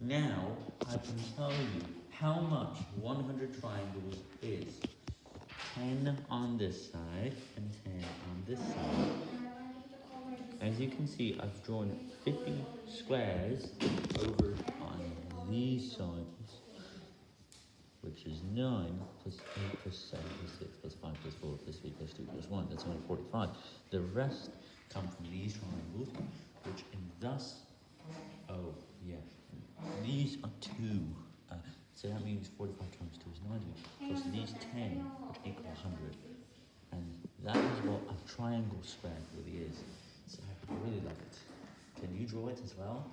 Now, I can tell you how much 100 triangles is. 10 on this side, and 10 on this side. As you can see, I've drawn 50 squares over on these sides, which is 9 plus 8 plus 7 plus 6 plus 5 plus 4 plus 3 plus 2 plus 1. That's only 45. The rest come from these triangles, which in thus, these are 2. Uh, so that means 45 times 2 is 90, plus these 10, which equal 100. And that is what a triangle square really is. So I really love it. Can you draw it as well?